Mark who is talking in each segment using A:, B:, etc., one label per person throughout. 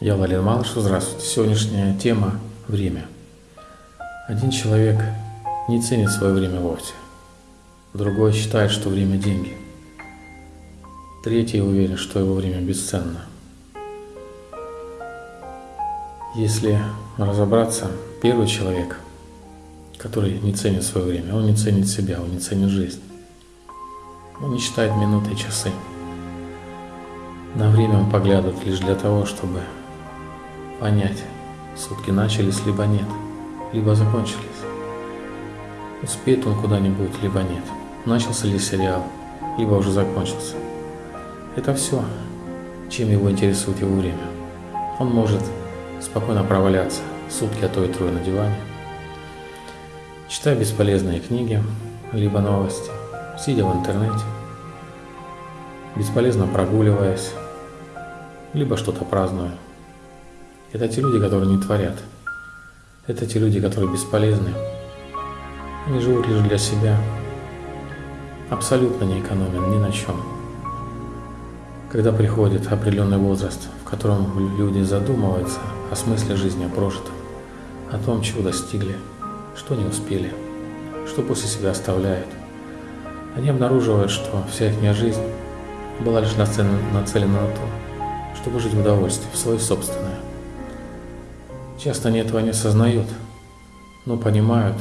A: Я Владимир Малышев, здравствуйте. Сегодняшняя тема – время. Один человек не ценит свое время вовсе. Другой считает, что время – деньги. Третий уверен, что его время бесценно. Если разобраться, первый человек, который не ценит свое время, он не ценит себя, он не ценит жизнь. Он не считает минуты и часы. На время он поглядывает лишь для того, чтобы понять, сутки начались, либо нет, либо закончились. Успеет он куда-нибудь, либо нет. Начался ли сериал, либо уже закончился. Это все, чем его интересует его время. Он может спокойно проваляться сутки, а то и трое на диване, читая бесполезные книги, либо новости, сидя в интернете, бесполезно прогуливаясь, либо что-то празднуя. Это те люди, которые не творят. Это те люди, которые бесполезны. Они живут лишь для себя, абсолютно не экономят ни на чем. Когда приходит определенный возраст, в котором люди задумываются о смысле жизни, о прожитом, о том, чего достигли, что не успели, что после себя оставляют, они обнаруживают, что вся их жизнь была лишь нацелена, нацелена на то, чтобы жить в удовольствии, в свое собственное. Часто они этого не осознают, но понимают,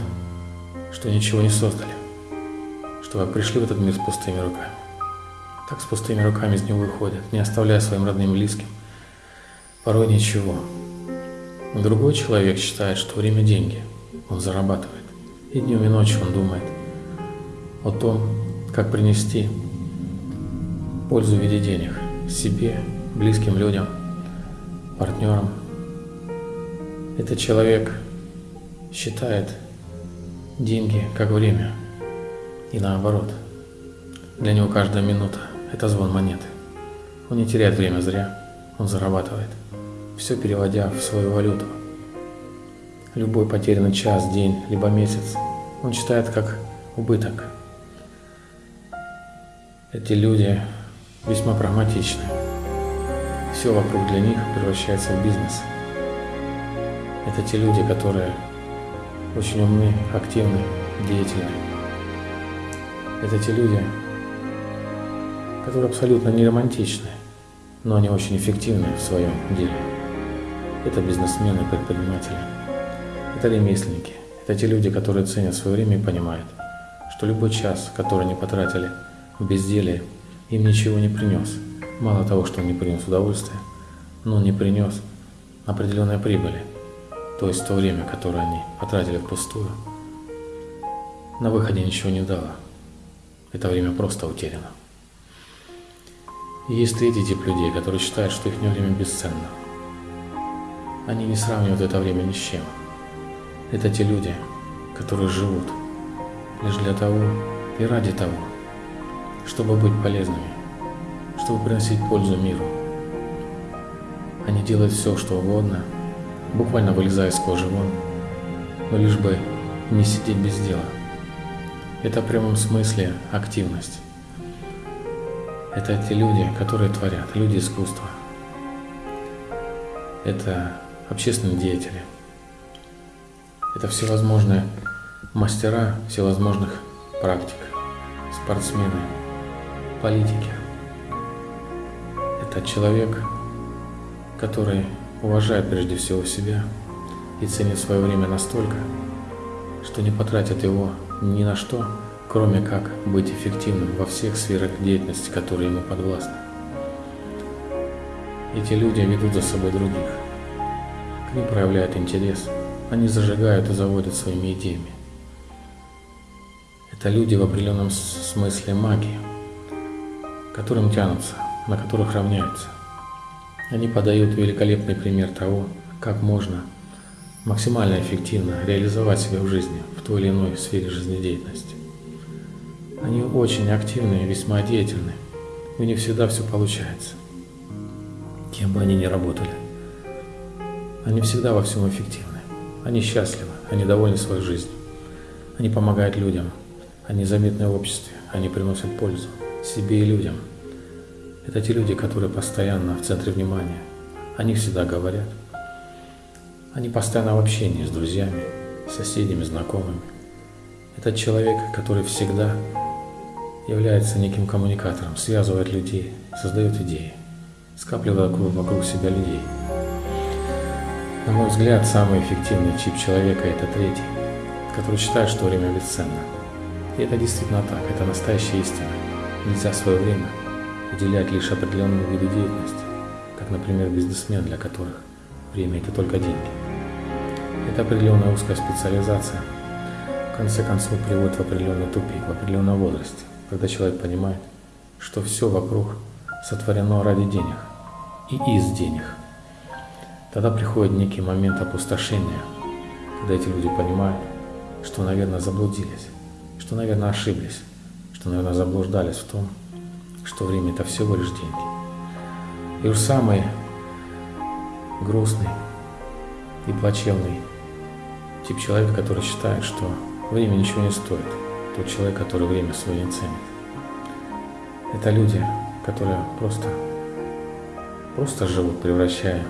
A: что ничего не создали, что как пришли в этот мир с пустыми руками. Так с пустыми руками из него выходят, не оставляя своим родным и близким порой ничего. Другой человек считает, что время – деньги, он зарабатывает. И днем, и ночью он думает о том, как принести пользу в виде денег себе, близким людям, партнерам. Этот человек считает деньги как время и наоборот. Для него каждая минута – это звон монеты. Он не теряет время зря, он зарабатывает, все переводя в свою валюту. Любой потерянный час, день, либо месяц он считает как убыток. Эти люди весьма прагматичны. Все вокруг для них превращается в бизнес. Это те люди, которые очень умны, активны, деятельны. Это те люди, которые абсолютно не романтичны, но они очень эффективны в своем деле. Это бизнесмены, предприниматели, это ремесленники, это те люди, которые ценят свое время и понимают, что любой час, который они потратили в безделие, им ничего не принес. Мало того, что он не принес удовольствия, но он не принес определенной прибыли, то есть то время, которое они потратили впустую. На выходе ничего не дало. Это время просто утеряно. И есть третий тип людей, которые считают, что их время бесценно. Они не сравнивают это время ни с чем. Это те люди, которые живут лишь для того и ради того, чтобы быть полезными, чтобы приносить пользу миру. Они делают все, что угодно, буквально вылезая из кожи вон, но лишь бы не сидеть без дела. Это в прямом смысле активность. Это те люди, которые творят, люди искусства. Это общественные деятели. Это всевозможные мастера всевозможных практик, спортсмены, политики. Это человек, который уважает прежде всего себя и ценит свое время настолько, что не потратит его ни на что, кроме как быть эффективным во всех сферах деятельности, которые ему подвластны. Эти люди ведут за собой других, к ним проявляют интерес, они зажигают и заводят своими идеями. Это люди в определенном смысле магии, которым тянутся, на которых равняются. Они подают великолепный пример того, как можно максимально эффективно реализовать себя в жизни, в той или иной сфере жизнедеятельности. Они очень активны и весьма деятельны, и у них всегда все получается, кем бы они ни работали. Они всегда во всем эффективны, они счастливы, они довольны своей жизнью, они помогают людям, они заметны в обществе, они приносят пользу себе и людям. Это те люди, которые постоянно в центре внимания. Они всегда говорят. Они постоянно в общении с друзьями, соседями, знакомыми. Это человек, который всегда является неким коммуникатором, связывает людей, создает идеи, скапливает вокруг себя людей. На мой взгляд, самый эффективный чип человека – это третий, который считает, что время бесценно. И это действительно так, это настоящая истина. Нельзя свое время уделять лишь определенному виду деятельности, как, например, бизнесмен, для которых время – это только деньги. Это определенная узкая специализация, в конце концов приводит в определенный тупик, в определенном возрасте когда человек понимает, что все вокруг сотворено ради денег и из денег. Тогда приходит некий момент опустошения, когда эти люди понимают, что, наверное, заблудились, что, наверное, ошиблись, что, наверное, заблуждались в том, что время – это всего лишь деньги. И уж самый грустный и плачевный тип человека, который считает, что время ничего не стоит – тот человек, который время свое не ценит. Это люди, которые просто, просто живут, превращая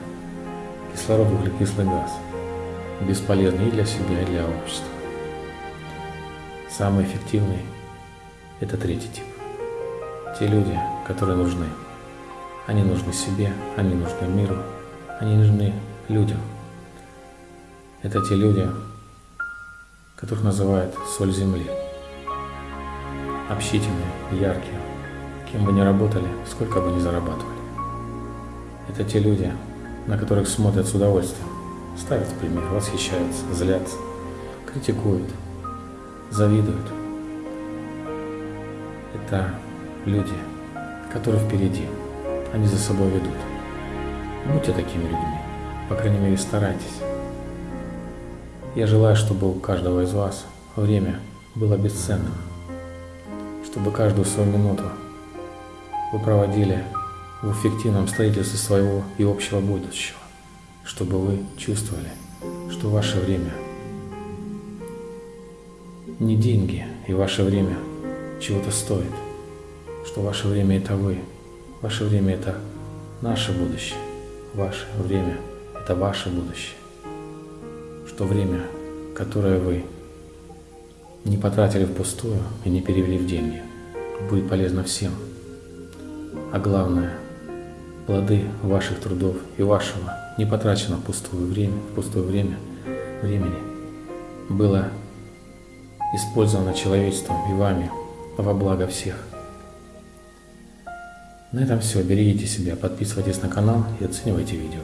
A: кислород в углекислый газ, бесполезный и для себя, и для общества. Самый эффективный – это третий тип. Те люди, которые нужны. Они нужны себе, они нужны миру, они нужны людям. Это те люди, которых называют соль земли общительные, яркие, кем бы ни работали, сколько бы ни зарабатывали. Это те люди, на которых смотрят с удовольствием, ставят пример, восхищаются, злятся, критикуют, завидуют. Это люди, которые впереди, они за собой ведут. Будьте такими людьми, по крайней мере старайтесь. Я желаю, чтобы у каждого из вас время было бесценным, чтобы каждую свою минуту вы проводили в эффективном строительстве своего и общего будущего, чтобы вы чувствовали, что ваше время не деньги и ваше время чего-то стоит, что ваше время это вы, ваше время это наше будущее, ваше время это ваше будущее, что время, которое вы не потратили впустую и не перевели в деньги. Будет полезно всем. А главное, плоды ваших трудов и вашего не потрачено пустое время, пустое время, времени было использовано человечеством и вами во благо всех. На этом все. Берегите себя, подписывайтесь на канал и оценивайте видео.